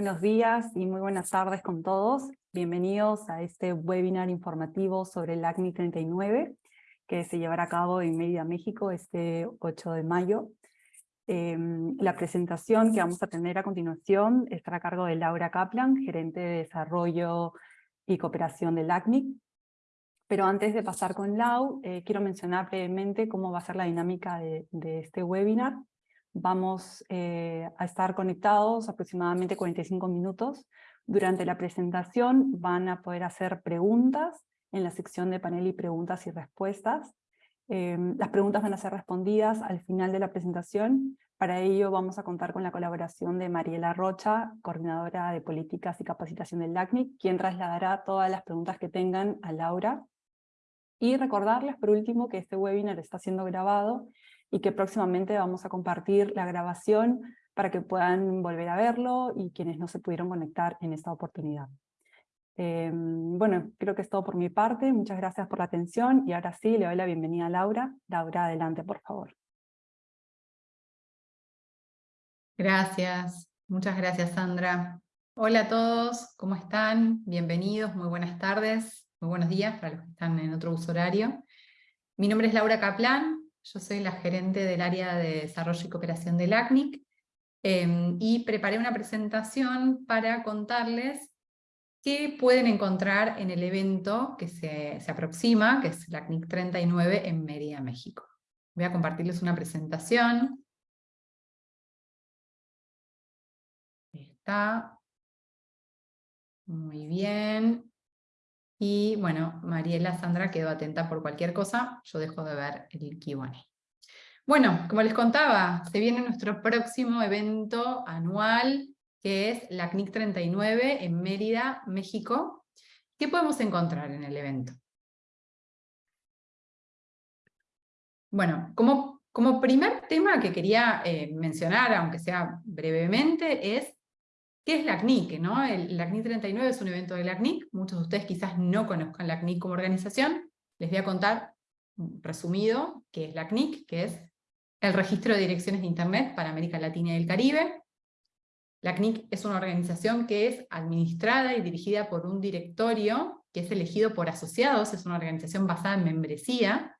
buenos días y muy buenas tardes con todos. Bienvenidos a este webinar informativo sobre el ACNI 39, que se llevará a cabo en Mérida, México, este 8 de mayo. Em, la presentación que vamos a tener a continuación estará a cargo de Laura Kaplan, gerente de Desarrollo y Cooperación del ACNIC. Pero antes de pasar con Lau, eh, quiero mencionar brevemente cómo va a ser la dinámica de este webinar. Vamos eh, a estar conectados aproximadamente 45 minutos. Durante la presentación van a poder hacer preguntas en la sección de panel y preguntas y respuestas. Em, las preguntas van a ser respondidas al final de la presentación. Para ello vamos a contar con la colaboración de Mariela Rocha, coordinadora de políticas y capacitación del LACNIC, quien trasladará todas las preguntas que tengan a Laura. Y recordarles por último que este webinar está siendo grabado y que próximamente vamos a compartir la grabación para que puedan volver a verlo y quienes no se pudieron conectar en esta oportunidad. Em, bueno, creo que es todo por mi parte. Muchas gracias por la atención y ahora sí le doy la bienvenida a Laura. Laura, adelante, por favor. Gracias. Muchas gracias, Sandra. Hola a todos, ¿cómo están? Bienvenidos, muy buenas tardes, muy buenos días para los que están en otro uso horario. Mi nombre es Laura Kaplan, yo soy la gerente del área de desarrollo y cooperación del ACNIC em, y preparé una presentación para contarles qué pueden encontrar en el evento que se, aproxima, que es el ACNIC 39 en Mérida, México. Voy a compartirles una presentación. Está. Muy bien. Y bueno, Mariela Sandra quedó atenta por cualquier cosa, yo dejo de ver el Q&A. Bueno, como les contaba, se viene nuestro próximo evento anual, que es la CNIC 39 en Mérida, México. ¿Qué podemos encontrar en el evento? Bueno, como, como primer tema que quería eh, mencionar, aunque sea brevemente, es ¿Qué es la CNIC? ¿no? El, la CNIC 39 es un evento de la CNIC, muchos de ustedes quizás no conozcan la CNIC como organización, les voy a contar resumido qué es la CNIC, que es el Registro de Direcciones de Internet para América Latina y el Caribe. La CNIC es una organización que es administrada y dirigida por un directorio que es elegido por asociados, es una organización basada en membresía,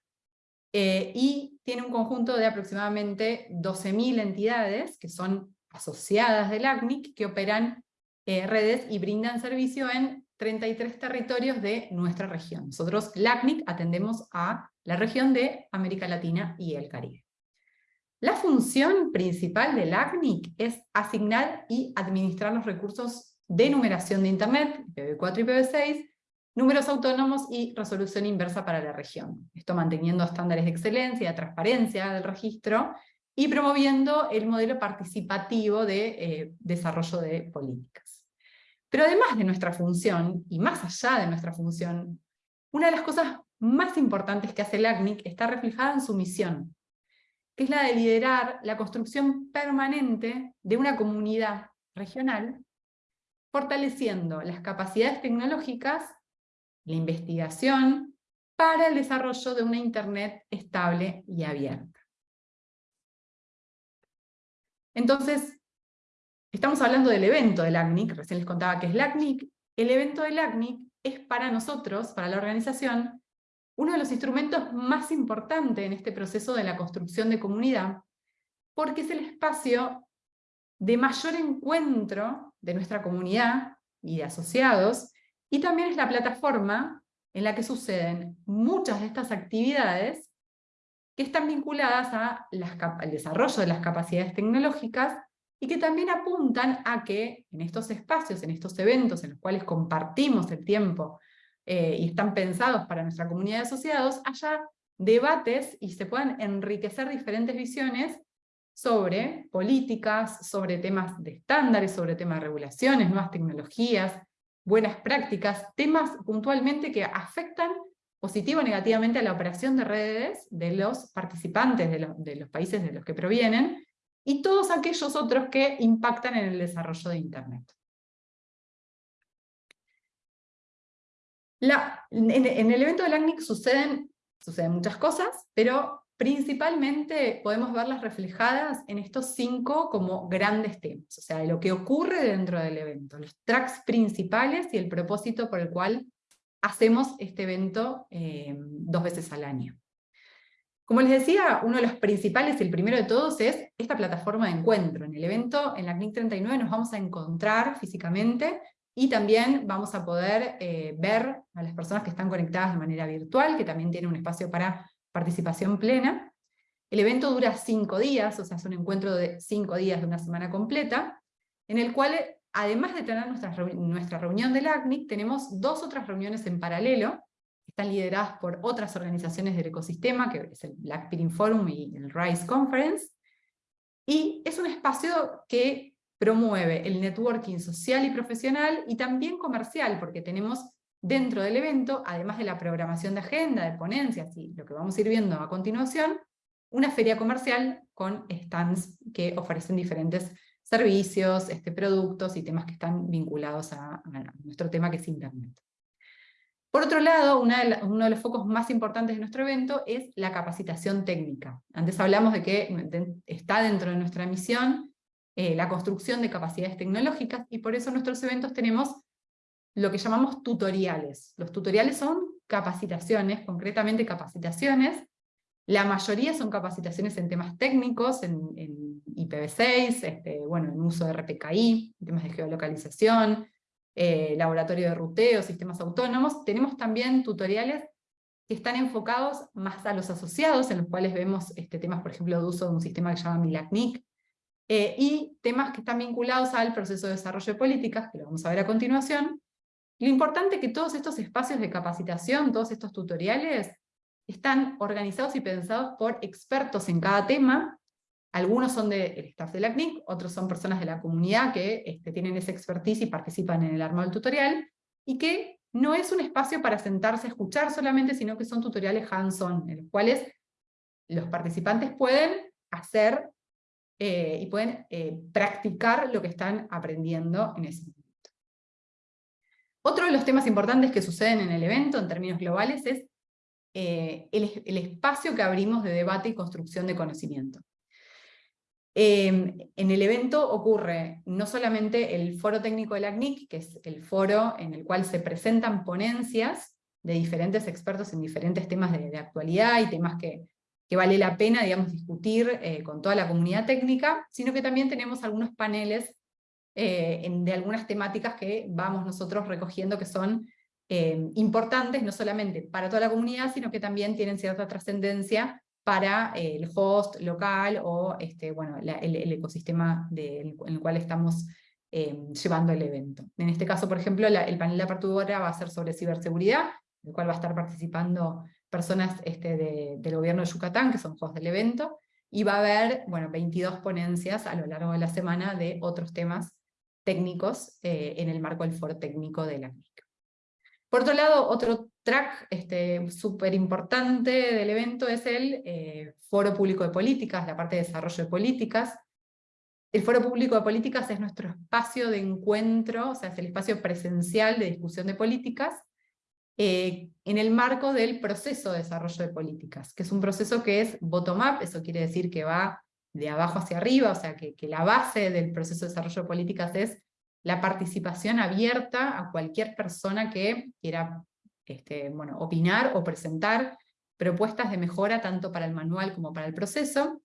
eh, y tiene un conjunto de aproximadamente 12.000 entidades que son asociadas del ACNIC que operan eh, redes y brindan servicio en 33 territorios de nuestra región. Nosotros, LACNIC, atendemos a la región de América Latina y el Caribe. La función principal del ACNIC es asignar y administrar los recursos de numeración de Internet, IPv4 y IPv6, números autónomos y resolución inversa para la región. Esto manteniendo estándares de excelencia, transparencia del registro, y promoviendo el modelo participativo de eh, desarrollo de políticas. Pero además de nuestra función, y más allá de nuestra función, una de las cosas más importantes que hace el ACNIC está reflejada en su misión, que es la de liderar la construcción permanente de una comunidad regional, fortaleciendo las capacidades tecnológicas, la investigación, para el desarrollo de una Internet estable y abierta. Entonces, estamos hablando del evento del ACNIC, recién les contaba que es el ACNIC, el evento del ACNIC es para nosotros, para la organización, uno de los instrumentos más importantes en este proceso de la construcción de comunidad, porque es el espacio de mayor encuentro de nuestra comunidad y de asociados, y también es la plataforma en la que suceden muchas de estas actividades que están vinculadas al desarrollo de las capacidades tecnológicas y que también apuntan a que en estos espacios, en estos eventos en los cuales compartimos el tiempo eh, y están pensados para nuestra comunidad de asociados, haya debates y se puedan enriquecer diferentes visiones sobre políticas, sobre temas de estándares, sobre temas de regulaciones, nuevas tecnologías, buenas prácticas, temas puntualmente que afectan positivo o negativamente a la operación de redes de los participantes de, los países de los que provienen, y todos aquellos otros que impactan en el desarrollo de Internet. en, el evento del ACNIC suceden, suceden muchas cosas, pero principalmente podemos verlas reflejadas en estos cinco como grandes temas, o sea, lo que ocurre dentro del evento, los tracks principales y el propósito por el cual hacemos este evento eh, dos veces al año. Como les decía, uno de los principales el primero de todos es esta plataforma de encuentro. En el evento, en la CNIC 39, nos vamos a encontrar físicamente y también vamos a poder eh, ver a las personas que están conectadas de manera virtual, que también tienen un espacio para participación plena. El evento dura cinco días, o sea, es un encuentro de cinco días de una semana completa, en el cual, además de tener nuestra, nuestra reunión del ACNIC, tenemos dos otras reuniones en paralelo, están lideradas por otras organizaciones del ecosistema, que es el Black Peering Forum y el RISE Conference, y es un espacio que promueve el networking social y profesional, y también comercial, porque tenemos dentro del evento, además de la programación de agenda, de ponencias y lo que vamos a ir viendo a continuación, una feria comercial con stands que ofrecen diferentes servicios, este, productos y temas que están vinculados a, nuestro tema que es Internet. Por otro lado, uno de los focos más importantes de nuestro evento es la capacitación técnica. Antes hablamos de que está dentro de nuestra misión eh, la construcción de capacidades tecnológicas, y por eso en nuestros eventos tenemos lo que llamamos tutoriales. Los tutoriales son capacitaciones, concretamente capacitaciones. La mayoría son capacitaciones en temas técnicos, en, IPv6, este, bueno, en uso de RPKI, temas de geolocalización, eh, laboratorio de ruteo, sistemas autónomos. Tenemos también tutoriales que están enfocados más a los asociados, en los cuales vemos este, temas, por ejemplo, de uso de un sistema que se llama MILACNIC, eh, y temas que están vinculados al proceso de desarrollo de políticas, que lo vamos a ver a continuación, lo importante es que todos estos espacios de capacitación, todos estos tutoriales, están organizados y pensados por expertos en cada tema. Algunos son del staff de la CNIC, otros son personas de la comunidad que este, tienen esa expertise y participan en el armado del tutorial, y que no es un espacio para sentarse a escuchar solamente, sino que son tutoriales hands-on, en los cuales los participantes pueden hacer eh, y pueden eh, practicar lo que están aprendiendo en ese momento. Otro de los temas importantes que suceden en el evento, en términos globales, es eh, el, espacio que abrimos de debate y construcción de conocimiento. Em, en el evento ocurre no solamente el foro técnico de la CNIC, que es el foro en el cual se presentan ponencias de diferentes expertos en diferentes temas de, actualidad y temas que, vale la pena digamos, discutir eh, con toda la comunidad técnica, sino que también tenemos algunos paneles eh, de algunas temáticas que vamos nosotros recogiendo que son eh, importantes, no solamente para toda la comunidad, sino que también tienen cierta trascendencia para el host local o este, bueno, el, ecosistema en el cual estamos llevando el evento. En este caso, por ejemplo, el panel de apertura va a ser sobre ciberseguridad, en el cual va a estar participando personas este, del gobierno de Yucatán, que son hosts del evento, y va a haber bueno, 22 ponencias a lo largo de la semana de otros temas técnicos eh, en el marco del foro técnico de la MIC. Por otro lado, otro track este, súper importante del evento es el eh, Foro Público de Políticas, la parte de desarrollo de políticas. El Foro Público de Políticas es nuestro espacio de encuentro, o sea, es el espacio presencial de discusión de políticas, eh, en el marco del proceso de desarrollo de políticas, que es un proceso que es bottom-up, eso quiere decir que va de abajo hacia arriba, o sea que, la base del proceso de desarrollo de políticas es la participación abierta a cualquier persona que quiera este, opinar o presentar propuestas de mejora tanto para el manual como para el proceso.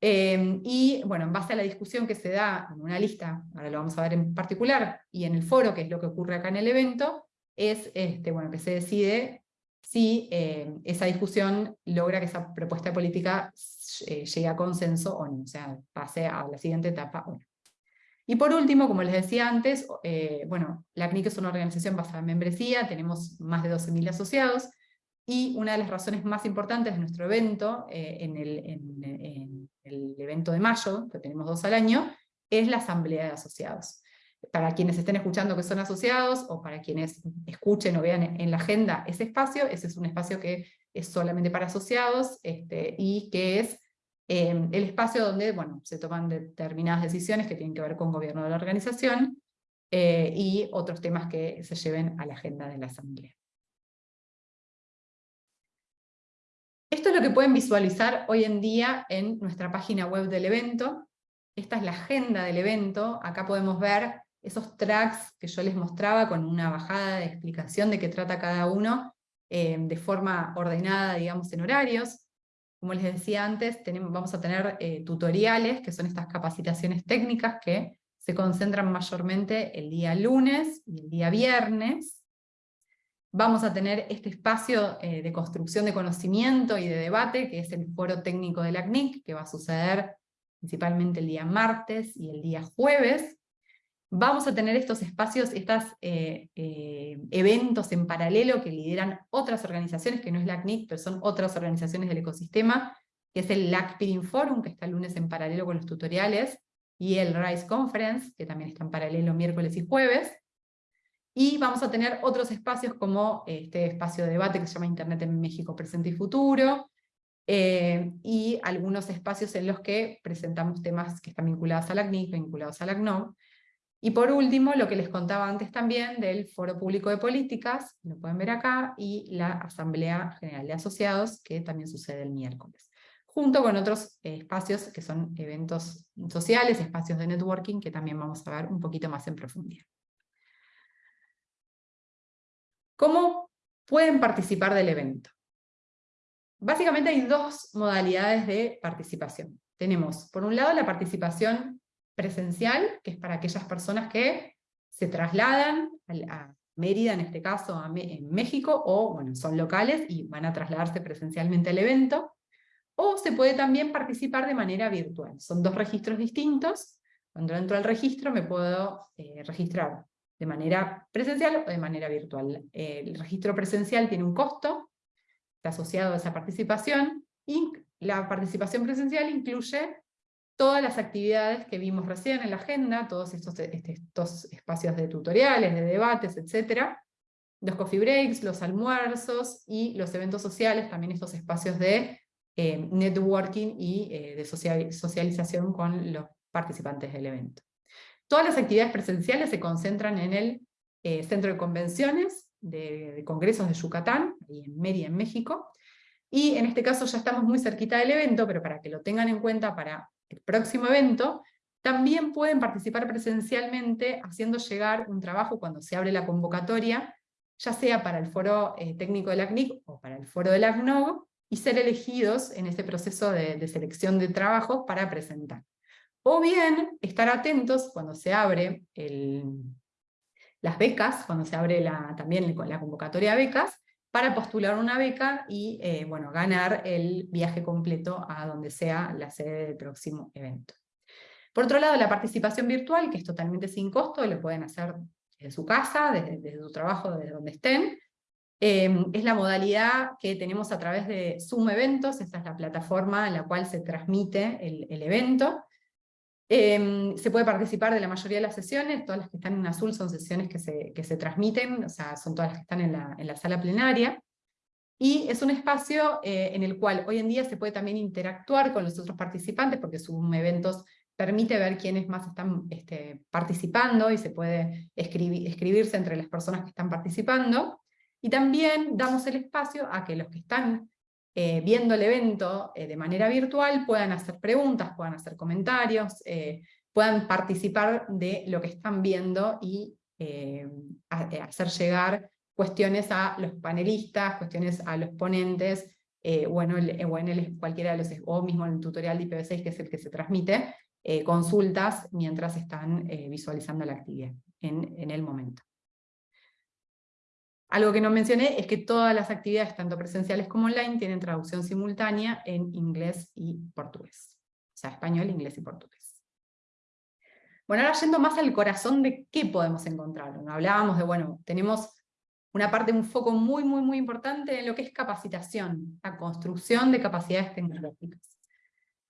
Eh, y bueno, en base a la discusión que se da en una lista, ahora lo vamos a ver en particular, y en el foro, que es lo que ocurre acá en el evento, es este, bueno, que se decide si eh, esa discusión logra que esa propuesta política eh, llegue a consenso o no, o sea, pase a la siguiente etapa o no. Y por último, como les decía antes, eh, bueno, la CNIC es una organización basada en membresía, tenemos más de 12.000 asociados, y una de las razones más importantes de nuestro evento, en el, en el evento de mayo, que tenemos dos al año, es la asamblea de asociados. Para quienes estén escuchando que son asociados, o para quienes escuchen o vean en la agenda ese espacio, ese es un espacio que es solamente para asociados, este, y que es em, el espacio donde bueno, se toman determinadas decisiones que tienen que ver con gobierno de la organización, eh, y otros temas que se lleven a la agenda de la asamblea. Esto es lo que pueden visualizar hoy en día en nuestra página web del evento. Esta es la agenda del evento, acá podemos ver esos tracks que yo les mostraba con una bajada de explicación de qué trata cada uno, eh, de forma ordenada, digamos, en horarios. Como les decía antes, vamos a tener eh, tutoriales, que son estas capacitaciones técnicas que se concentran mayormente el día lunes y el día viernes. Vamos a tener este espacio eh, de construcción de conocimiento y de debate, que es el foro técnico de la CNIC, que va a suceder principalmente el día martes y el día jueves, Vamos a tener estos espacios, estos eh, eh, eventos en paralelo que lideran otras organizaciones, que no es la CNIC, pero son otras organizaciones del ecosistema, que es el LACPIDIN Forum, que está el lunes en paralelo con los tutoriales, y el RISE Conference, que también está en paralelo miércoles y jueves. Y vamos a tener otros espacios como este espacio de debate que se llama Internet en México Presente y Futuro, eh, y algunos espacios en los que presentamos temas que están vinculados a la CNIC, vinculados a la CNOM, y por último, lo que les contaba antes también del Foro Público de Políticas, lo pueden ver acá, y la Asamblea General de Asociados, que también sucede el miércoles. Junto con otros eh, espacios que son eventos sociales, espacios de networking, que también vamos a ver un poquito más en profundidad. ¿Cómo pueden participar del evento? Básicamente hay dos modalidades de participación. Tenemos, por un lado, la participación presencial, que es para aquellas personas que se trasladan a Mérida, en este caso en México, o bueno, son locales y van a trasladarse presencialmente al evento, o se puede también participar de manera virtual. Son dos registros distintos, cuando entro al registro me puedo eh, registrar de manera presencial o de manera virtual. el registro presencial tiene un costo, está asociado a esa participación, y la participación presencial incluye todas las actividades que vimos recién en la agenda, todos estos, este, estos espacios de tutoriales, de debates, etc. Los coffee breaks, los almuerzos y los eventos sociales, también estos espacios de eh, networking y eh, de socialización con los participantes del evento. Todas las actividades presenciales se concentran en el eh, Centro de Convenciones de, Congresos de Yucatán, ahí en Mérida, en México, y en este caso ya estamos muy cerquita del evento, pero para que lo tengan en cuenta para el próximo evento, también pueden participar presencialmente haciendo llegar un trabajo cuando se abre la convocatoria, ya sea para el foro eh, técnico de la CNIC o para el foro de la CNOG, y ser elegidos en ese proceso de, selección de trabajos para presentar. O bien estar atentos cuando se abre las becas, cuando se abre la, también la convocatoria de becas, para postular una beca y eh, bueno, ganar el viaje completo a donde sea la sede del próximo evento. Por otro lado, la participación virtual, que es totalmente sin costo, lo pueden hacer desde su casa, desde, su trabajo, desde donde estén. Em, es la modalidad que tenemos a través de Zoom Eventos, esta es la plataforma en la cual se transmite el evento. Em, se puede participar de la mayoría de las sesiones, todas las que están en azul son sesiones que se, que se transmiten, o sea, son todas las que están en la, en la sala plenaria, y es un espacio eh, en el cual hoy en día se puede también interactuar con los otros participantes, porque Zoom Eventos permite ver quiénes más están este, participando, y se puede escribir, escribirse entre las personas que están participando, y también damos el espacio a que los que están eh, viendo el evento eh, de manera virtual puedan hacer preguntas, puedan hacer comentarios, eh, puedan participar de lo que están viendo y hacer llegar cuestiones a los panelistas, cuestiones a los ponentes, bueno, o en el, cualquiera de los, o mismo en el tutorial de IPv6 que es el que se transmite, consultas mientras están visualizando la actividad en, en el momento. Algo que no mencioné es que todas las actividades, tanto presenciales como online, tienen traducción simultánea en inglés y portugués. O sea, español, inglés y portugués. Bueno, ahora yendo más al corazón de qué podemos encontrar. Hablábamos de, bueno, tenemos una parte, un foco muy, muy, muy importante en lo que es capacitación, la construcción de capacidades tecnológicas.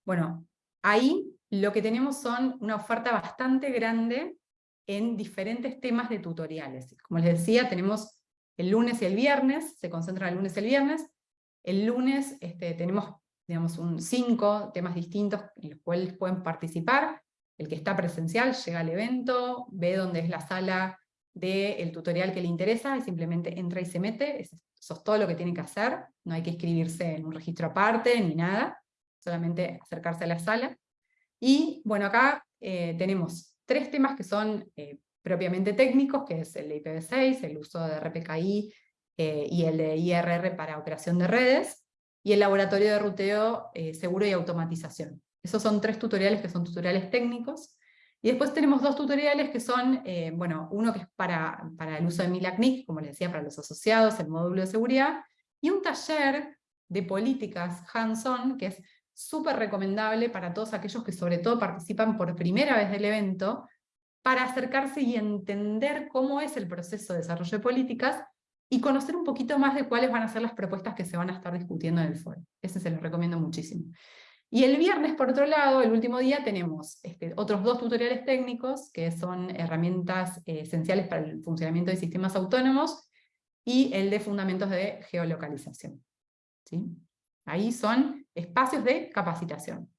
Bueno, ahí lo que tenemos son una oferta bastante grande en diferentes temas de tutoriales. Como les decía, tenemos el lunes y el viernes, se concentra el lunes y el viernes. El lunes este, tenemos digamos, un, cinco temas distintos en los cuales pueden participar. El que está presencial llega al evento, ve dónde es la sala del tutorial que le interesa, y simplemente entra y se mete, eso es todo lo que tiene que hacer, no hay que escribirse en un registro aparte ni nada, solamente acercarse a la sala. Y bueno, acá eh, tenemos tres temas que son eh, propiamente técnicos, que es el de IPv6, el uso de RPKI eh, y el de IRR para operación de redes, y el laboratorio de ruteo seguro y automatización. Esos son tres tutoriales que son tutoriales técnicos, y después tenemos dos tutoriales que son, bueno, uno que es para, para el uso de MILACNIC, como les decía, para los asociados, el módulo de seguridad, y un taller de políticas hands-on, que es súper recomendable para todos aquellos que sobre todo participan por primera vez del evento, para acercarse y entender cómo es el proceso de desarrollo de políticas y conocer un poquito más de cuáles van a ser las propuestas que se van a estar discutiendo en el foro. Ese se los recomiendo muchísimo. Y el viernes, por otro lado, el último día, tenemos este, otros dos tutoriales técnicos, que son herramientas eh, esenciales para el funcionamiento de sistemas autónomos, y el de fundamentos de geolocalización. ¿Sí? Ahí son espacios de capacitación.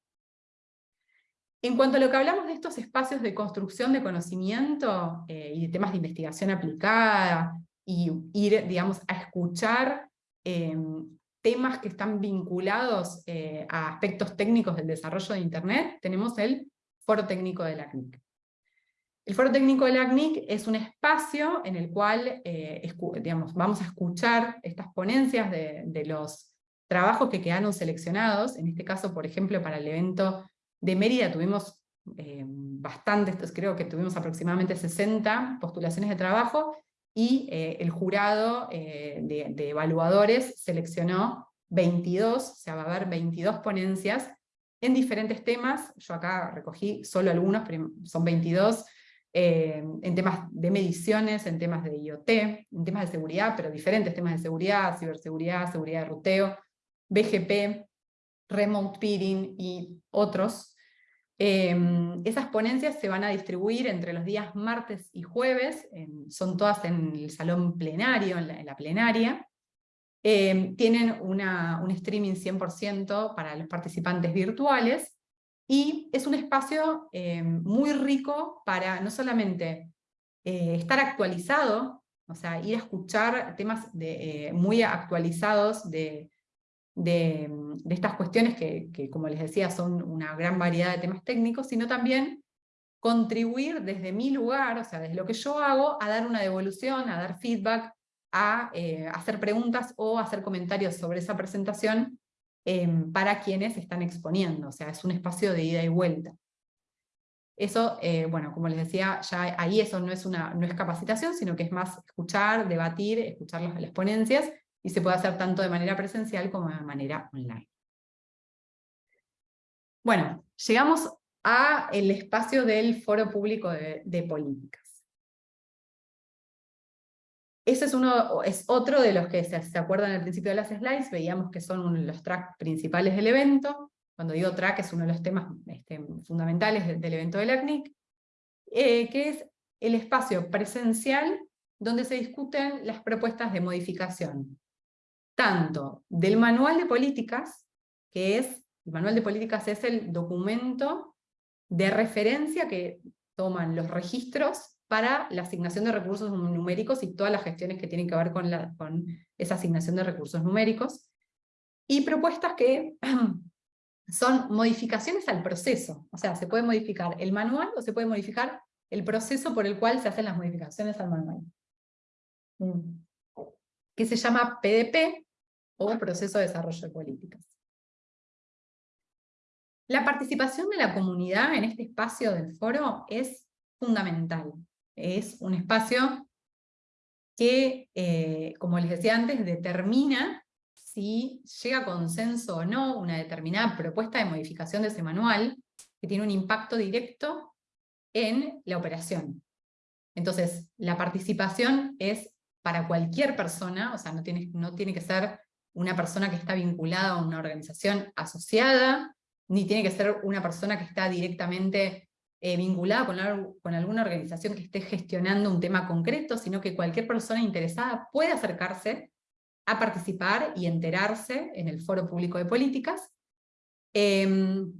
En cuanto a lo que hablamos de estos espacios de construcción de conocimiento eh, y de temas de investigación aplicada, y ir, digamos, a escuchar em, temas que están vinculados eh, a aspectos técnicos del desarrollo de Internet, tenemos el Foro Técnico de la CNIC. El Foro Técnico de la CNIC es un espacio en el cual eh, digamos, vamos a escuchar estas ponencias de, de los trabajos que quedaron seleccionados, en este caso, por ejemplo, para el evento de Mérida tuvimos eh, bastantes, creo que tuvimos aproximadamente 60 postulaciones de trabajo, y eh, el jurado eh, de, evaluadores seleccionó 22, o sea, va a haber 22 ponencias en diferentes temas, yo acá recogí solo algunos, pero son 22, en temas de mediciones, en temas de IoT, en temas de seguridad, pero diferentes temas de seguridad, ciberseguridad, seguridad de ruteo, BGP, Remote Peering y otros. Em, esas ponencias se van a distribuir entre los días martes y jueves, son todas en el salón plenario, en la, plenaria. Em, tienen un streaming 100% para los participantes virtuales, y es un espacio em, muy rico para no solamente eh, estar actualizado, o sea, ir a escuchar temas eh, muy actualizados de, de, estas cuestiones que, como les decía, son una gran variedad de temas técnicos, sino también contribuir desde mi lugar, o sea, desde lo que yo hago, a dar una devolución, a dar feedback, a eh, hacer preguntas o hacer comentarios sobre esa presentación em, para quienes están exponiendo, o sea, es un espacio de ida y vuelta. Eso, eh, bueno, como les decía, ya ahí eso no es, una, no es capacitación, sino que es más escuchar, debatir, escuchar las ponencias, y se puede hacer tanto de manera presencial como de manera online. Bueno, llegamos a el espacio del foro público de, políticas. Ese es, uno, es otro de los que se, se acuerdan al principio de las slides, veíamos que son los tracks principales del evento, cuando digo track es uno de los temas este, fundamentales del, evento del ACNIC, eh, que es el espacio presencial donde se discuten las propuestas de modificación tanto del manual de políticas, que es, el manual de políticas es el documento de referencia que toman los registros para la asignación de recursos numéricos y todas las gestiones que tienen que ver con, la, con esa asignación de recursos numéricos, y propuestas que son modificaciones al proceso, o sea, se puede modificar el manual o se puede modificar el proceso por el cual se hacen las modificaciones al manual. Que se llama PDP, o proceso de desarrollo de políticas. La participación de la comunidad en este espacio del foro es fundamental. Es un espacio que, eh, como les decía antes, determina si llega a consenso o no una determinada propuesta de modificación de ese manual, que tiene un impacto directo en la operación. Entonces, la participación es para cualquier persona, o sea, no tiene, no tiene que ser una persona que está vinculada a una organización asociada, ni tiene que ser una persona que está directamente eh, vinculada con, alguna organización que esté gestionando un tema concreto, sino que cualquier persona interesada puede acercarse a participar y enterarse en el foro público de políticas. Em,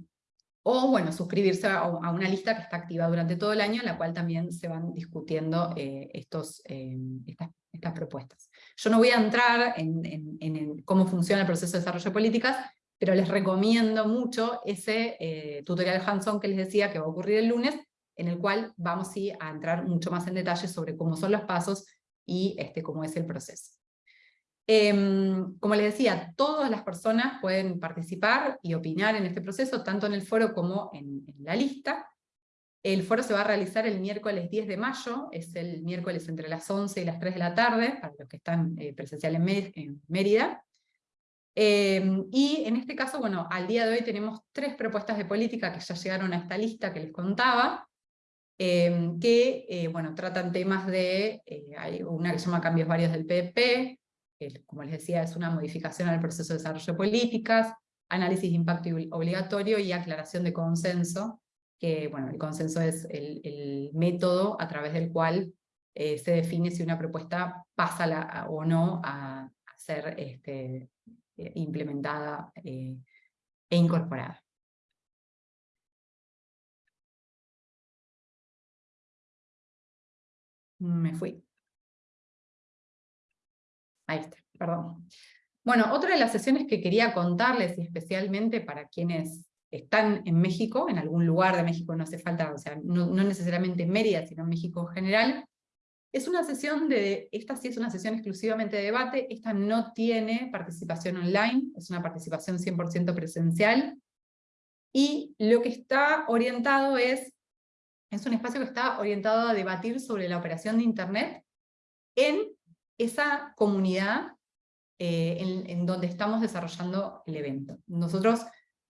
o bueno, suscribirse a, una lista que está activa durante todo el año, en la cual también se van discutiendo eh, estos, eh, estas, propuestas. Yo no voy a entrar en, cómo funciona el proceso de desarrollo de políticas, pero les recomiendo mucho ese eh, tutorial hands-on que les decía que va a ocurrir el lunes, en el cual vamos a entrar mucho más en detalle sobre cómo son los pasos y este, cómo es el proceso. Em, como les decía, todas las personas pueden participar y opinar en este proceso, tanto en el foro como en, la lista. El foro se va a realizar el miércoles 10 de mayo, es el miércoles entre las 11 y las 3 de la tarde, para los que están eh, presencial en, Mérida. Em, y en este caso, bueno, al día de hoy tenemos tres propuestas de política que ya llegaron a esta lista que les contaba, em, que, eh, bueno, tratan temas de, eh, hay una que se llama cambios varios del Como les decía, es una modificación al proceso de desarrollo de políticas, análisis de impacto obligatorio y aclaración de consenso, que bueno, el consenso es el, método a través del cual eh, se define si una propuesta pasa o no a, ser este, eh, implementada eh, e incorporada. Me fui. Ahí está, perdón. Bueno, otra de las sesiones que quería contarles, y especialmente para quienes están en México, en algún lugar de México, no hace falta, o sea, no, necesariamente en Mérida, sino en México en general, es una sesión de, esta sí es una sesión exclusivamente de debate, esta no tiene participación online, es una participación 100% presencial, y lo que está orientado es, es un espacio que está orientado a debatir sobre la operación de Internet en esa comunidad eh, en, donde estamos desarrollando el evento. Nosotros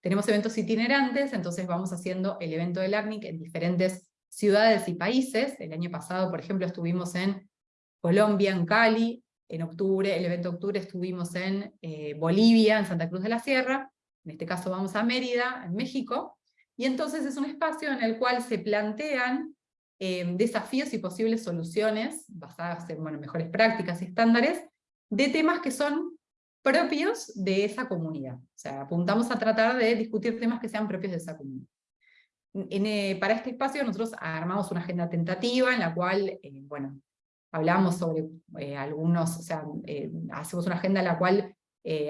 tenemos eventos itinerantes, entonces vamos haciendo el evento del ACNIC en diferentes ciudades y países. El año pasado, por ejemplo, estuvimos en Colombia, en Cali, en octubre, el evento de octubre estuvimos en eh, Bolivia, en Santa Cruz de la Sierra, en este caso vamos a Mérida, en México, y entonces es un espacio en el cual se plantean Em, desafíos y posibles soluciones basadas en mejores prácticas y estándares de temas que son propios de esa comunidad. O sea, apuntamos a tratar de discutir temas que sean propios de esa comunidad. Eh, para este espacio nosotros armamos una agenda tentativa en la cual, eh, bueno, hablamos sobre eh, algunos, o sea, hacemos una agenda en la cual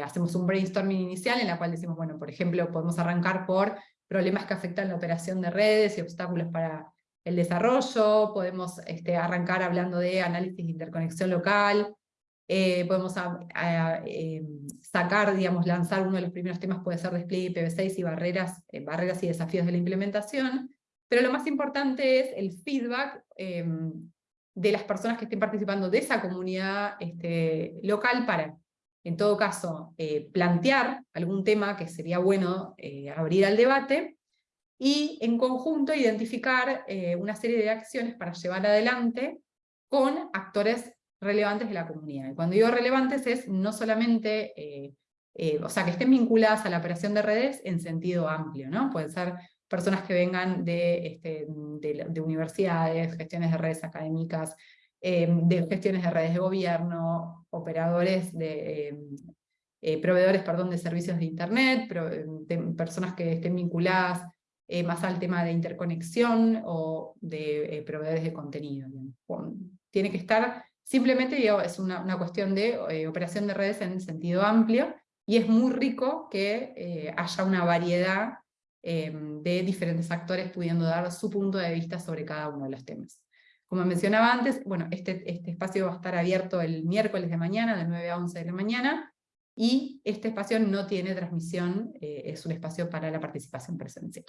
hacemos un brainstorming inicial en la cual decimos, bueno, por ejemplo, podemos arrancar por problemas que afectan la operación de redes y obstáculos para el desarrollo, podemos este, arrancar hablando de análisis de interconexión local, eh, podemos eh, sacar, digamos, lanzar uno de los primeros temas puede ser despliegue IPv6 y barreras, eh, barreras y desafíos de la implementación, pero lo más importante es el feedback em, de las personas que estén participando de esa comunidad este, local para, en todo caso, plantear algún tema que sería bueno abrir al debate, y en conjunto identificar eh, una serie de acciones para llevar adelante con actores relevantes de la comunidad. Y cuando digo relevantes es no solamente, eh, eh, o sea, que estén vinculadas a la operación de redes en sentido amplio, ¿no? Pueden ser personas que vengan de, este, de, universidades, gestiones de redes académicas, de gestiones de redes de gobierno, operadores de... proveedores perdón, de servicios de Internet, personas que estén vinculadas eh, más al tema de interconexión o de eh, proveedores de contenido. Tiene que estar, simplemente es una, cuestión de eh, operación de redes en sentido amplio, y es muy rico que haya una variedad de diferentes actores pudiendo dar su punto de vista sobre cada uno de los temas. Como mencionaba antes, bueno, este, este espacio va a estar abierto el miércoles de mañana, de 9 a 11 de la mañana, y este espacio no tiene transmisión, es un espacio para la participación presencial.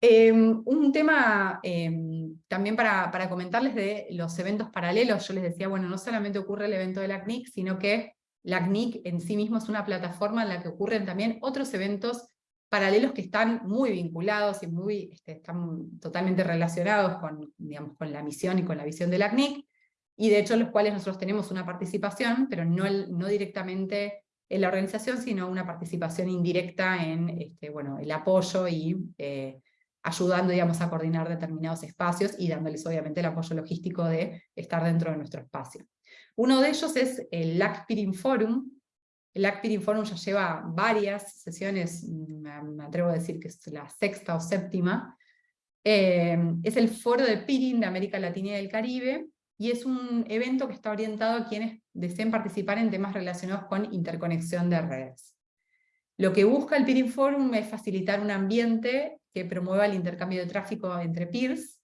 Em, un tema em, también para, para, comentarles de los eventos paralelos, yo les decía, bueno, no solamente ocurre el evento de la CNIC, sino que la CNIC en sí mismo es una plataforma en la que ocurren también otros eventos paralelos que están muy vinculados y muy, este, están totalmente relacionados con, digamos, con la misión y con la visión de la CNIC, y de hecho los cuales nosotros tenemos una participación, pero no, no directamente en la organización, sino una participación indirecta en este, bueno, el apoyo y eh, ayudando digamos, a coordinar determinados espacios y dándoles obviamente el apoyo logístico de estar dentro de nuestro espacio. Uno de ellos es el LACPIRIN Forum, el Acpiring Forum ya lleva varias sesiones, me atrevo a decir que es la sexta o séptima, eh, es el foro de peering de América Latina y del Caribe, y es un evento que está orientado a quienes deseen participar en temas relacionados con interconexión de redes. Lo que busca el Peering Forum es facilitar un ambiente que promueva el intercambio de tráfico entre peers.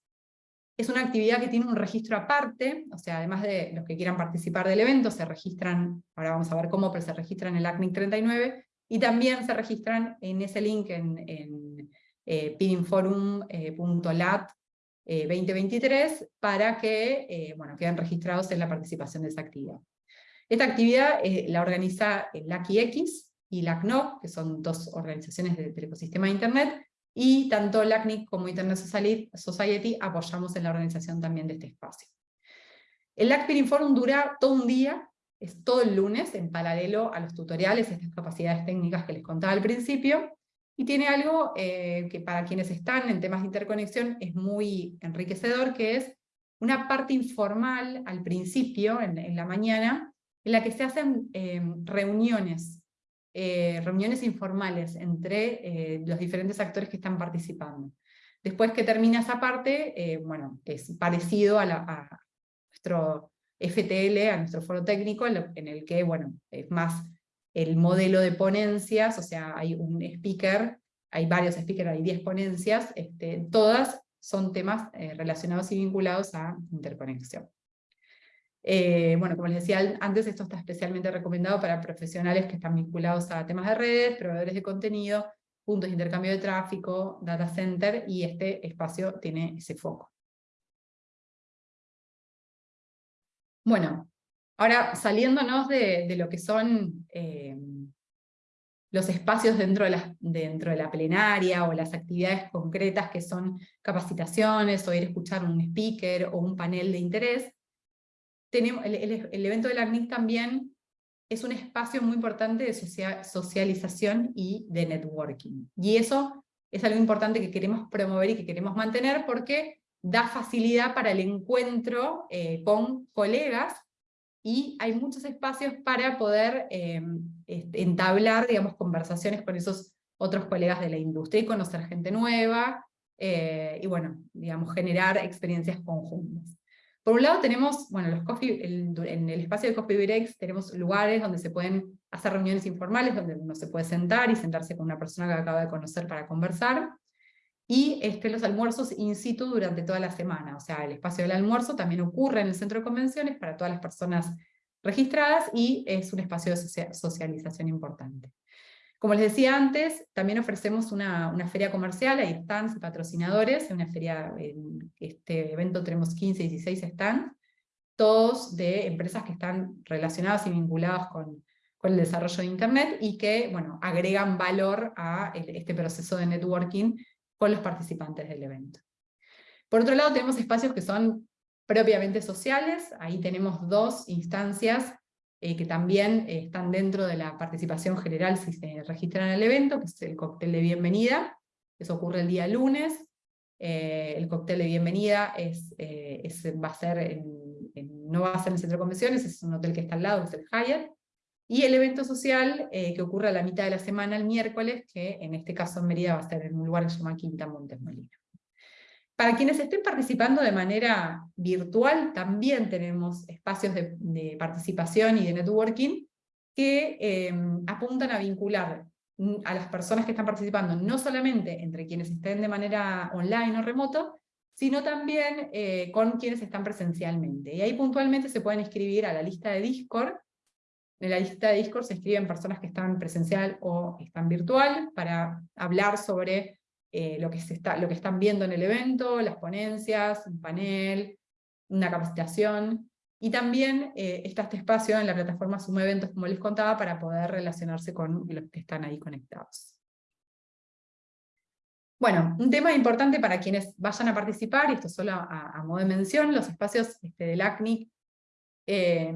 Es una actividad que tiene un registro aparte, o sea, además de los que quieran participar del evento, se registran, ahora vamos a ver cómo, pero se registran en el ACNIC 39, y también se registran en ese link en, en eh, peeringforum.lat 2023 eh, para que eh, bueno, queden registrados en la participación de esa actividad. Esta actividad eh, la organiza la ACIX y la que son dos organizaciones del ecosistema de Internet, y tanto la CNIC como Internet Society apoyamos en la organización también de este espacio. El LACPIR Forum dura todo un día, es todo el lunes, en paralelo a los tutoriales, estas capacidades técnicas que les contaba al principio, y tiene algo eh, que para quienes están en temas de interconexión es muy enriquecedor, que es una parte informal al principio, en, la mañana, en la que se hacen eh, reuniones, eh, reuniones informales entre los diferentes actores que están participando. Después que termina esa parte, bueno, es parecido a, nuestro FTL, a nuestro foro técnico, en el que, bueno, es más el modelo de ponencias, o sea, hay un speaker, hay varios speakers, hay 10 ponencias, este, todas son temas eh, relacionados y vinculados a interconexión. Eh, bueno, como les decía antes, esto está especialmente recomendado para profesionales que están vinculados a temas de redes, proveedores de contenido, puntos de intercambio de tráfico, data center, y este espacio tiene ese foco. Bueno, Ahora, saliéndonos de, lo que son eh, los espacios dentro de, la, dentro de la plenaria o las actividades concretas que son capacitaciones o ir a escuchar un speaker o un panel de interés, tenemos, el, evento de la ACNIC también es un espacio muy importante de socialización y de networking. Y eso es algo importante que queremos promover y que queremos mantener porque da facilidad para el encuentro eh, con colegas y hay muchos espacios para poder eh, entablar, digamos, conversaciones con esos otros colegas de la industria y conocer gente nueva, eh, y bueno, digamos, generar experiencias conjuntas. Por un lado tenemos, bueno, en el espacio de Coffee Breaks tenemos lugares donde se pueden hacer reuniones informales, donde uno se puede sentar y sentarse con una persona que acaba de conocer para conversar y este, los almuerzos in situ durante toda la semana. O sea, el espacio del almuerzo también ocurre en el centro de convenciones para todas las personas registradas y es un espacio de socialización importante. Como les decía antes, también ofrecemos una, feria comercial, hay stands y patrocinadores, en una feria, en este evento tenemos 15, 16 stands, todos de empresas que están relacionadas y vinculadas con, el desarrollo de Internet y que bueno, agregan valor a este proceso de networking con los participantes del evento. Por otro lado tenemos espacios que son propiamente sociales, ahí tenemos dos instancias eh, que también eh, están dentro de la participación general si se registran en el evento, que es el cóctel de bienvenida, eso ocurre el día lunes, eh, el cóctel de bienvenida es, va a ser no va a ser en el centro de convenciones, es un hotel que está al lado, es el Hyatt, y el evento social que ocurre a la mitad de la semana, el miércoles, que en este caso en Mérida va a ser en un lugar que se llama Quinta Montes Molina. Para quienes estén participando de manera virtual, también tenemos espacios de, participación y de networking que em, apuntan a vincular a las personas que están participando, no solamente entre quienes estén de manera online o remoto, sino también eh, con quienes están presencialmente. Y ahí puntualmente se pueden inscribir a la lista de Discord, en la lista de Discord se escriben personas que están presencial o están virtual para hablar sobre eh, lo, que se está, lo que están viendo en el evento, las ponencias, un panel, una capacitación, y también eh, está este espacio en la plataforma Sumo Eventos, como les contaba, para poder relacionarse con los que están ahí conectados. Bueno, un tema importante para quienes vayan a participar, y esto solo a, modo de mención, los espacios este, del ACNIC eh,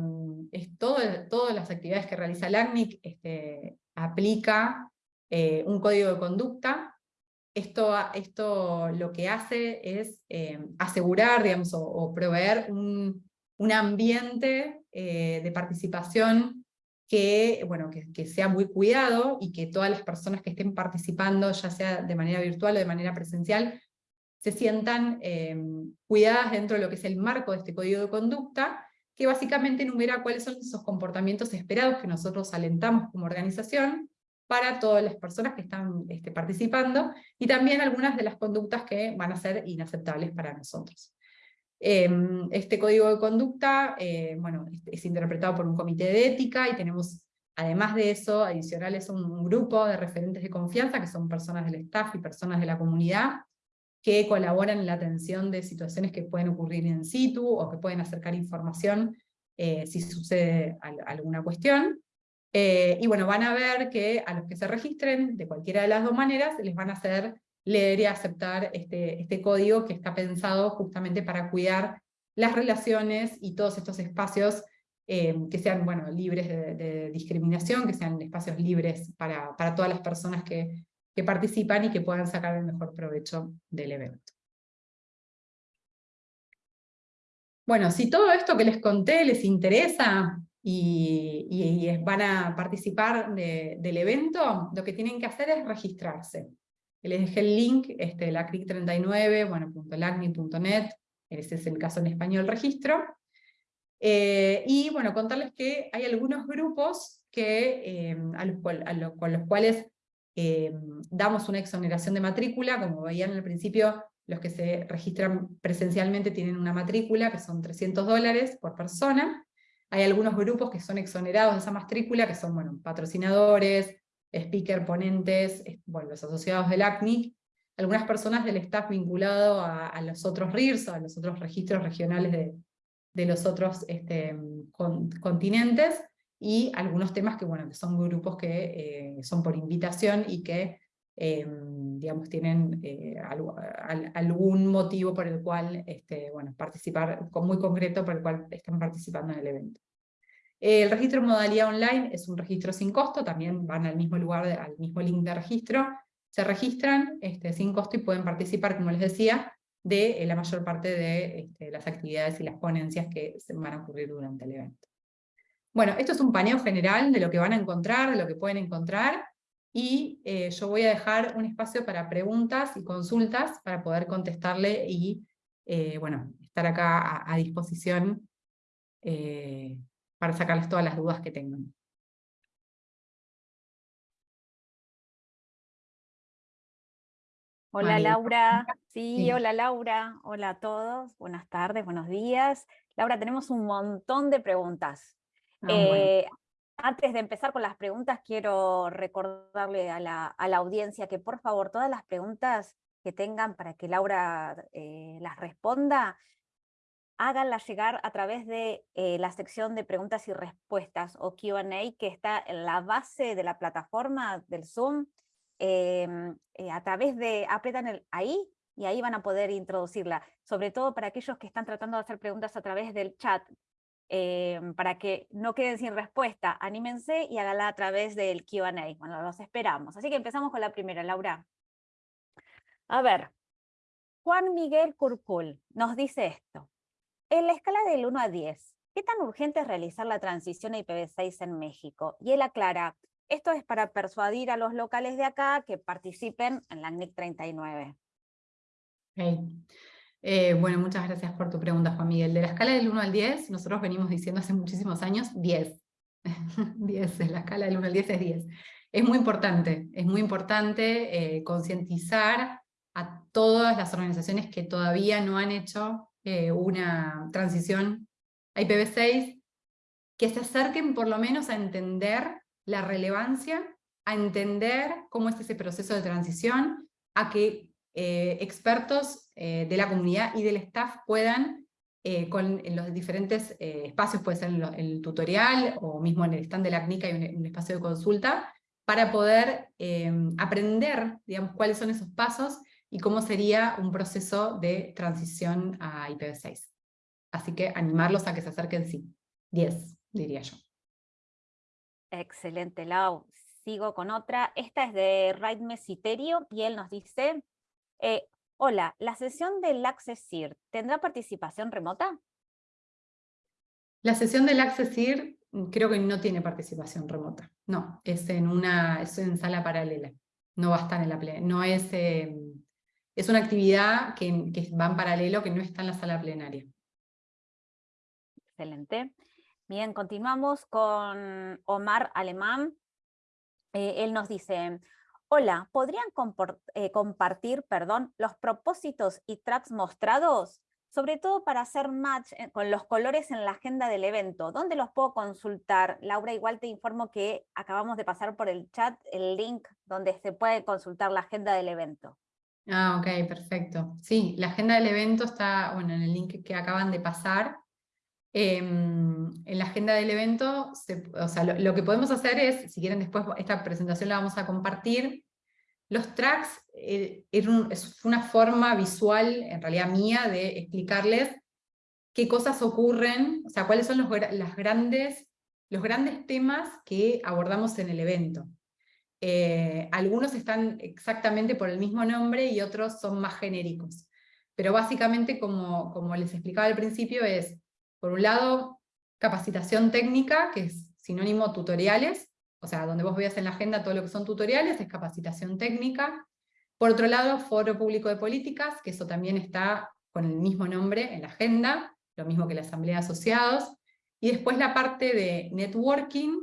es todo, todas las actividades que realiza el ACNIC este, aplica eh, un código de conducta. Esto, esto lo que hace es eh, asegurar digamos, o, proveer un, un ambiente de participación que, bueno, que, sea muy cuidado y que todas las personas que estén participando, ya sea de manera virtual o de manera presencial, se sientan em, cuidadas dentro de lo que es el marco de este código de conducta, que básicamente enumera cuáles son esos comportamientos esperados que nosotros alentamos como organización para todas las personas que están este, participando, y también algunas de las conductas que van a ser inaceptables para nosotros. Em, este código de conducta eh, bueno, es interpretado por un comité de ética y tenemos, además de eso, adicionales un, un grupo de referentes de confianza, que son personas del staff y personas de la comunidad, que colaboran en la atención de situaciones que pueden ocurrir in situ o que pueden acercar información eh, si sucede alguna cuestión. Eh, y bueno, van a ver que a los que se registren, de cualquiera de las dos maneras, les van a hacer leer y aceptar este, este código que está pensado justamente para cuidar las relaciones y todos estos espacios eh, que sean bueno, libres de, discriminación, que sean espacios libres para, para todas las personas que, que participan y que puedan sacar el mejor provecho del evento. Bueno, si todo esto que les conté les interesa y, van a participar del evento, lo que tienen que hacer es registrarse. Les dejé el link, este, la CRIC39, bueno, .lacni.net, ese es el caso en español registro. Eh, y bueno, contarles que hay algunos grupos que, eh, con los cuales eh, damos una exoneración de matrícula, como veían al principio, los que se registran presencialmente tienen una matrícula, que son 300 dólares por persona. Hay algunos grupos que son exonerados de esa matrícula, que son bueno, patrocinadores, speaker, ponentes, bueno, los asociados del ACNIC, algunas personas del staff vinculado a, los otros RIRS, a los otros registros regionales de, los otros este, continentes, y algunos temas que, bueno, que son grupos que eh, son por invitación y que, em, digamos, tienen eh, algún motivo por el cual, este, bueno, participar, muy concreto por el cual están participando en el evento. El registro en modalidad online es un registro sin costo, también van al mismo lugar, al mismo link de registro, se registran este, sin costo y pueden participar, como les decía, de eh, la mayor parte de este, las actividades y las ponencias que se van a ocurrir durante el evento. Bueno, esto es un paneo general de lo que van a encontrar, de lo que pueden encontrar, y eh, yo voy a dejar un espacio para preguntas y consultas para poder contestarle y, eh, bueno, estar acá a, disposición para sacarles todas las dudas que tengan. Hola Laura, sí, hola Laura, hola a todos, buenas tardes, buenos días. Laura, tenemos un montón de preguntas. Ah, eh, antes de empezar con las preguntas, quiero recordarle a la, audiencia que por favor todas las preguntas que tengan para que Laura eh, las responda, háganla llegar a través de eh, la sección de preguntas y respuestas o Q&A que está en la base de la plataforma del Zoom. Em, eh, a través de, apretan el, ahí y ahí van a poder introducirla, sobre todo para aquellos que están tratando de hacer preguntas a través del chat, em, para que no queden sin respuesta, anímense y háganla a través del Q&A. Bueno, los esperamos. Así que empezamos con la primera, Laura. A ver, Juan Miguel Curcul nos dice esto. En la escala del 1 a 10, ¿qué tan urgente es realizar la transición a IPv6 en México? Y él aclara, esto es para persuadir a los locales de acá que participen en la NIC 39. Eh, bueno, muchas gracias por tu pregunta, Juan Miguel. De la escala del 1 al 10, nosotros venimos diciendo hace muchísimos años 10. 10, la escala del 1 al 10 es 10. Es muy importante, es muy importante eh, concientizar a todas las organizaciones que todavía no han hecho eh, una transición a IPv6, que se acerquen por lo menos a entender la relevancia, a entender cómo es ese proceso de transición, a que eh, expertos eh, de la comunidad y del staff puedan, con, en los diferentes espacios, puede ser en, el tutorial o mismo en el stand de la CNICA hay un, espacio de consulta, para poder aprender digamos, cuáles son esos pasos y cómo sería un proceso de transición a IPv6. Así que animarlos a que se acerquen, sí. 10, diría yo. Excelente, Lau. Sigo con otra. Esta es de Raid Mesiterio y él nos dice, eh, hola, ¿la sesión del Accessir tendrá participación remota? La sesión del Accessir creo que no tiene participación remota. No, es en una es en sala paralela. No va a estar en la plenaria. No es, eh, es una actividad que, que va en paralelo, que no está en la sala plenaria. Excelente. Bien, continuamos con Omar Alemán. Eh, él nos dice, hola, ¿podrían eh, compartir perdón, los propósitos y tracks mostrados? Sobre todo para hacer match eh, con los colores en la agenda del evento. ¿Dónde los puedo consultar? Laura, igual te informo que acabamos de pasar por el chat el link donde se puede consultar la agenda del evento. Ah, ok, perfecto. Sí, la agenda del evento está bueno, en el link que acaban de pasar. Em, en la agenda del evento, o sea, lo, que podemos hacer es, si quieren después esta presentación la vamos a compartir, los tracks eh, es una forma visual, en realidad mía, de explicarles qué cosas ocurren, o sea, cuáles son los, las grandes, los grandes temas que abordamos en el evento. Eh, algunos están exactamente por el mismo nombre y otros son más genéricos. Pero básicamente, como, como les explicaba al principio, es por un lado, capacitación técnica, que es sinónimo tutoriales, o sea, donde vos veas en la agenda todo lo que son tutoriales, es capacitación técnica. Por otro lado, foro público de políticas, que eso también está con el mismo nombre en la agenda, lo mismo que la asamblea de asociados. Y después la parte de networking,